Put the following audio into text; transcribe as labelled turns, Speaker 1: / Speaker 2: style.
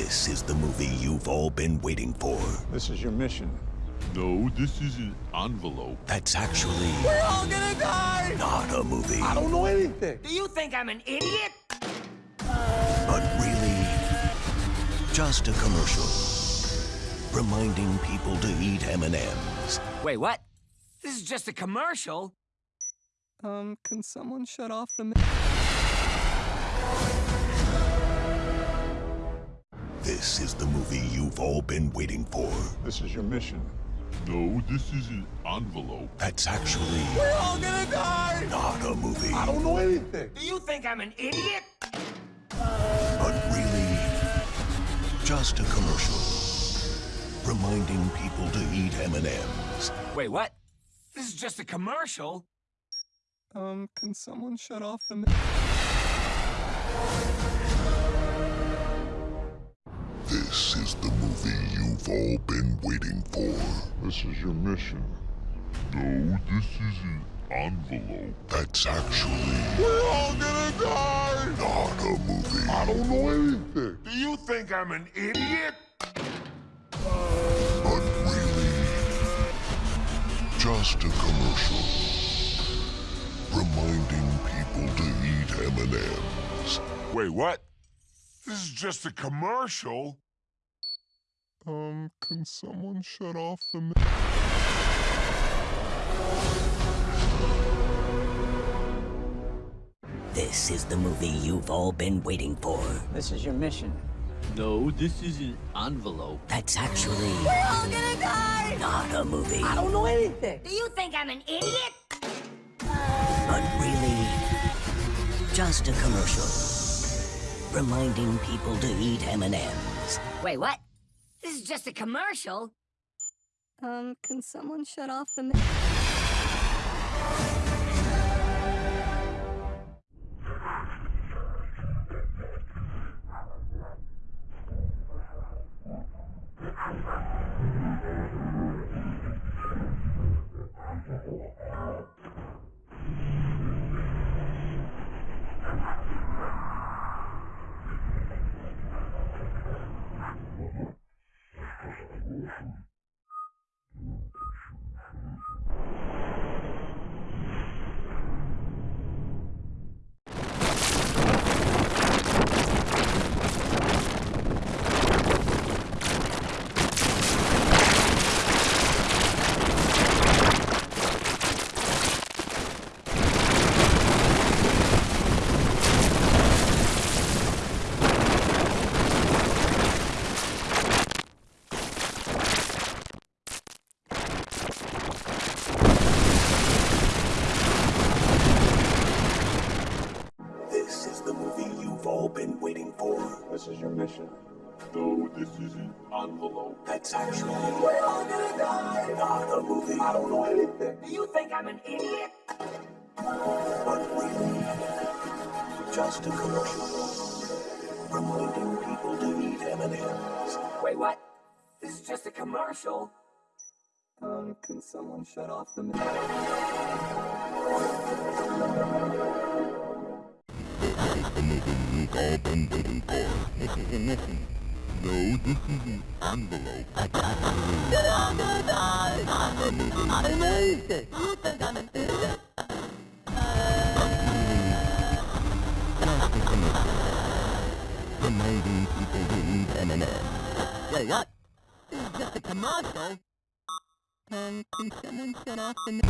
Speaker 1: This is the movie you've all been waiting for.
Speaker 2: This is your mission.
Speaker 3: No, this is an envelope.
Speaker 1: That's actually
Speaker 4: We're all gonna die!
Speaker 1: not a movie,
Speaker 2: I don't know anything.
Speaker 4: Do you think I'm an idiot?
Speaker 1: but really just a commercial reminding people to eat M&Ms.
Speaker 4: Wait, what? This is just a commercial.
Speaker 5: Um, can someone shut off the...
Speaker 1: This is the movie you've all been waiting for.
Speaker 2: This is your mission.
Speaker 3: No, this is an envelope.
Speaker 1: That's actually
Speaker 4: We're all gonna die!
Speaker 1: not a movie,
Speaker 2: I don't know anything.
Speaker 4: Do you think I'm an idiot?
Speaker 1: but really just a commercial reminding people to eat M&Ms.
Speaker 4: Wait, what? This is just a commercial.
Speaker 5: Um, can someone shut off the...
Speaker 1: This is the movie you've all been waiting for.
Speaker 2: This is your mission.
Speaker 3: No, this is an envelope.
Speaker 1: That's actually
Speaker 3: We're all gonna die!
Speaker 1: not a movie,
Speaker 2: I don't know anything.
Speaker 3: Do you think I'm an idiot?
Speaker 1: but really just a commercial reminding people to eat M&Ms.
Speaker 3: Wait, what? This is just a commercial?
Speaker 5: Um, can someone shut off the...
Speaker 1: This is the movie you've all been waiting for.
Speaker 6: This is your mission.
Speaker 7: No, this is an envelope.
Speaker 1: That's actually
Speaker 4: We're all gonna die!
Speaker 1: not a movie,
Speaker 6: I don't know anything.
Speaker 4: Do you think I'm an idiot?
Speaker 1: but really just a commercial reminding people to eat M&Ms.
Speaker 4: Wait, what? This is just a commercial.
Speaker 5: Um, can someone shut off the...
Speaker 1: been waiting for.
Speaker 2: This is your mission.
Speaker 3: No, this is an envelope.
Speaker 1: That's actually
Speaker 4: We're all gonna die!
Speaker 1: not a movie,
Speaker 2: I don't know anything.
Speaker 4: Do you think I'm an idiot?
Speaker 1: but really just a commercial reminding people to eat M&Ms.
Speaker 4: Wait, what? This is just a commercial.
Speaker 5: Um, can someone shut off the...
Speaker 3: No, this is an envelope.
Speaker 6: Reminding people to eat M&M's. Wait, what? This is just a commercial.
Speaker 5: Um, can someone shut off the...